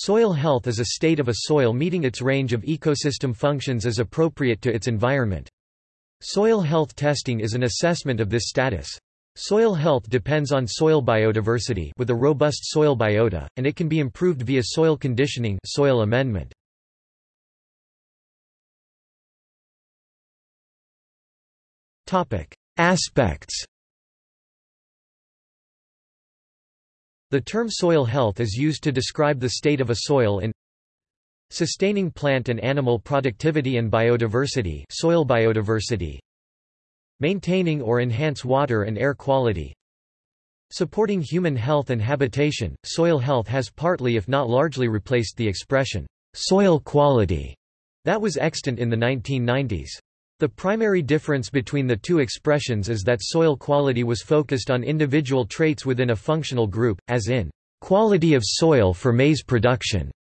Soil health is a state of a soil meeting its range of ecosystem functions as appropriate to its environment. Soil health testing is an assessment of this status. Soil health depends on soil biodiversity with a robust soil biota, and it can be improved via soil conditioning soil amendment. Aspects The term soil health is used to describe the state of a soil in sustaining plant and animal productivity and biodiversity soil biodiversity maintaining or enhance water and air quality supporting human health and habitation. Soil health has partly if not largely replaced the expression soil quality that was extant in the 1990s the primary difference between the two expressions is that soil quality was focused on individual traits within a functional group, as in, quality of soil for maize production,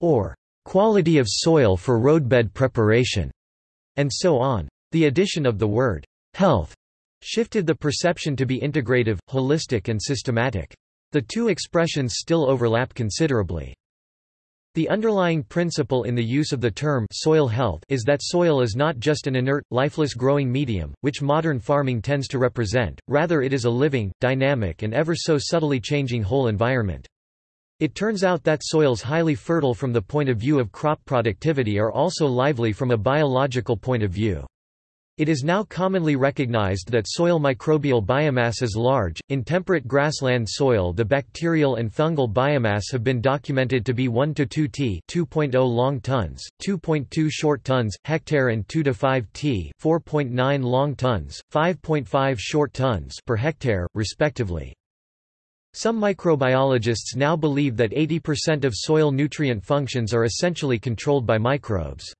or quality of soil for roadbed preparation, and so on. The addition of the word health shifted the perception to be integrative, holistic and systematic. The two expressions still overlap considerably. The underlying principle in the use of the term soil health is that soil is not just an inert, lifeless growing medium, which modern farming tends to represent, rather it is a living, dynamic and ever so subtly changing whole environment. It turns out that soils highly fertile from the point of view of crop productivity are also lively from a biological point of view. It is now commonly recognized that soil microbial biomass is large. In temperate grassland soil, the bacterial and fungal biomass have been documented to be 1 to 2 t, 2.0 long tons, 2.2 short tons hectare and 2 to 5 t, 4.9 long tons, 5.5 short tons per hectare, respectively. Some microbiologists now believe that 80% of soil nutrient functions are essentially controlled by microbes.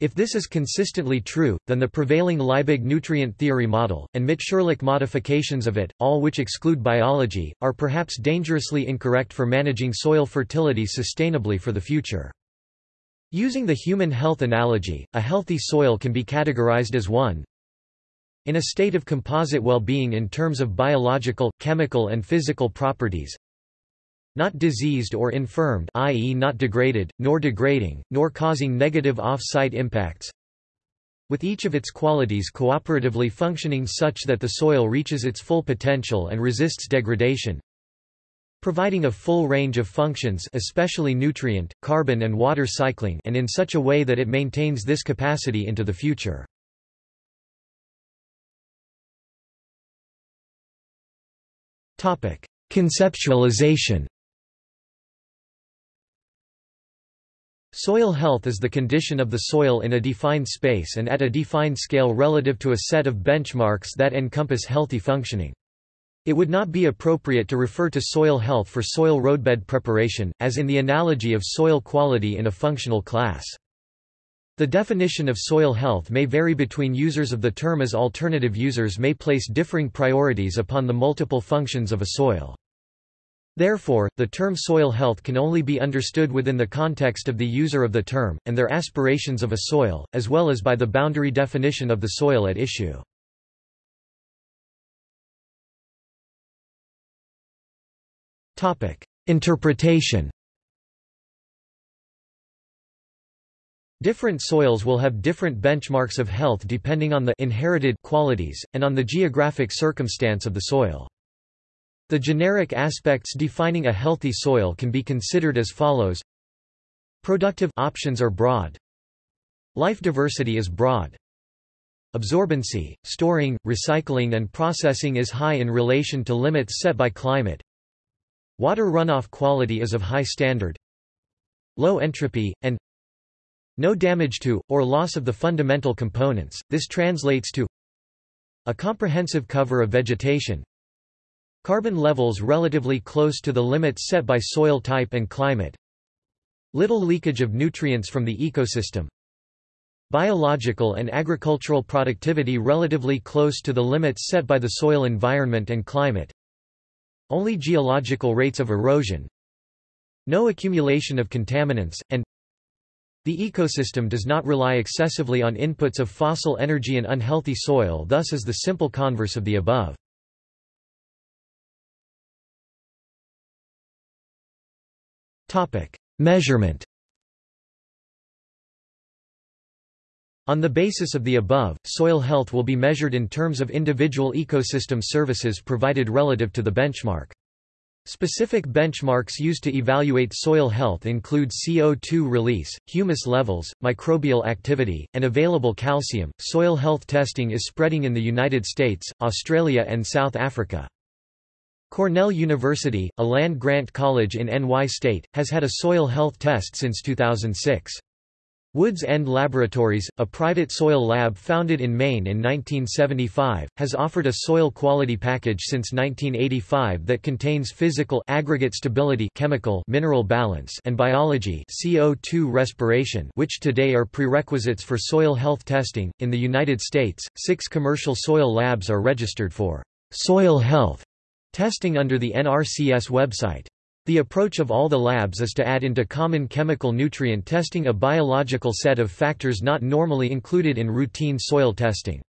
If this is consistently true, then the prevailing Liebig nutrient theory model, and Mitscherlich modifications of it, all which exclude biology, are perhaps dangerously incorrect for managing soil fertility sustainably for the future. Using the human health analogy, a healthy soil can be categorized as one in a state of composite well-being in terms of biological, chemical and physical properties, not diseased or infirmed i.e. not degraded, nor degrading, nor causing negative off-site impacts with each of its qualities cooperatively functioning such that the soil reaches its full potential and resists degradation providing a full range of functions especially nutrient, carbon and water cycling and in such a way that it maintains this capacity into the future. Conceptualization Soil health is the condition of the soil in a defined space and at a defined scale relative to a set of benchmarks that encompass healthy functioning. It would not be appropriate to refer to soil health for soil roadbed preparation, as in the analogy of soil quality in a functional class. The definition of soil health may vary between users of the term as alternative users may place differing priorities upon the multiple functions of a soil. Therefore, the term soil health can only be understood within the context of the user of the term, and their aspirations of a soil, as well as by the boundary definition of the soil at issue. Interpretation Different soils will have different benchmarks of health depending on the inherited qualities, and on the geographic circumstance of the soil. The generic aspects defining a healthy soil can be considered as follows. Productive options are broad. Life diversity is broad. Absorbency, storing, recycling and processing is high in relation to limits set by climate. Water runoff quality is of high standard. Low entropy, and no damage to, or loss of the fundamental components, this translates to a comprehensive cover of vegetation, Carbon levels relatively close to the limits set by soil type and climate. Little leakage of nutrients from the ecosystem. Biological and agricultural productivity relatively close to the limits set by the soil environment and climate. Only geological rates of erosion. No accumulation of contaminants, and the ecosystem does not rely excessively on inputs of fossil energy and unhealthy soil thus is the simple converse of the above. Topic: Measurement On the basis of the above, soil health will be measured in terms of individual ecosystem services provided relative to the benchmark. Specific benchmarks used to evaluate soil health include CO2 release, humus levels, microbial activity, and available calcium. Soil health testing is spreading in the United States, Australia, and South Africa. Cornell University, a land-grant college in NY State, has had a soil health test since 2006. Woods End Laboratories, a private soil lab founded in Maine in 1975, has offered a soil quality package since 1985 that contains physical aggregate stability chemical mineral balance and biology CO2 respiration which today are prerequisites for soil health testing. In the United States, six commercial soil labs are registered for soil health testing under the NRCS website. The approach of all the labs is to add into common chemical nutrient testing a biological set of factors not normally included in routine soil testing.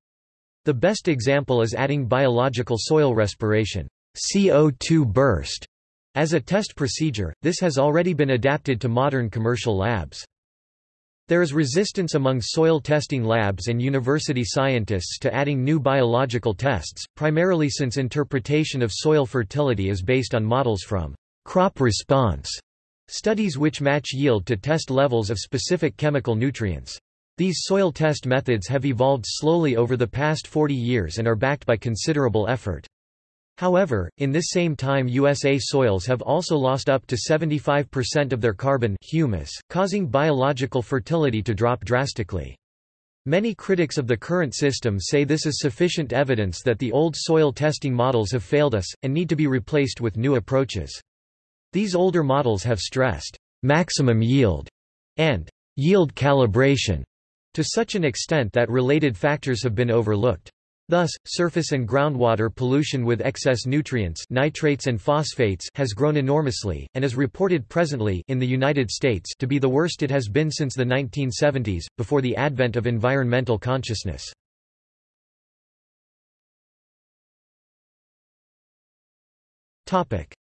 The best example is adding biological soil respiration CO2 burst as a test procedure. This has already been adapted to modern commercial labs. There is resistance among soil testing labs and university scientists to adding new biological tests, primarily since interpretation of soil fertility is based on models from crop response studies which match yield to test levels of specific chemical nutrients. These soil test methods have evolved slowly over the past 40 years and are backed by considerable effort. However, in this same time USA soils have also lost up to 75% of their carbon humus, causing biological fertility to drop drastically. Many critics of the current system say this is sufficient evidence that the old soil testing models have failed us, and need to be replaced with new approaches. These older models have stressed maximum yield and yield calibration to such an extent that related factors have been overlooked. Thus, surface and groundwater pollution with excess nutrients nitrates and phosphates has grown enormously, and is reported presently in the United States to be the worst it has been since the 1970s, before the advent of environmental consciousness.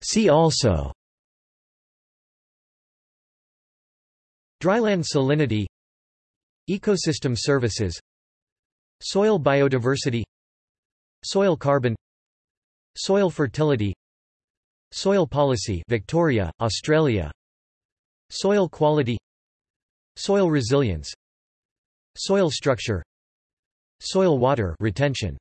See also Dryland salinity Ecosystem services Soil biodiversity Soil carbon Soil fertility Soil policy Victoria, Australia Soil quality Soil resilience Soil structure Soil water retention